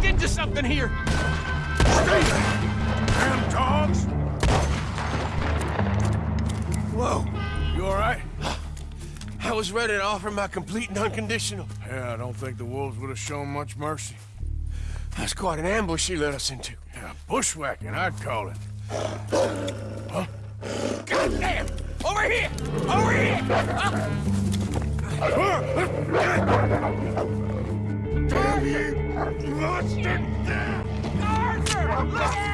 walked into something here! Stay there! Damn dogs! Whoa. You alright? I was ready to offer my complete and unconditional. Yeah, I don't think the wolves would have shown much mercy. That's quite an ambush he led us into. Yeah, bushwhacking, I'd call it. Huh? Goddamn! Over here! Over here! Damn Monster! Arthur!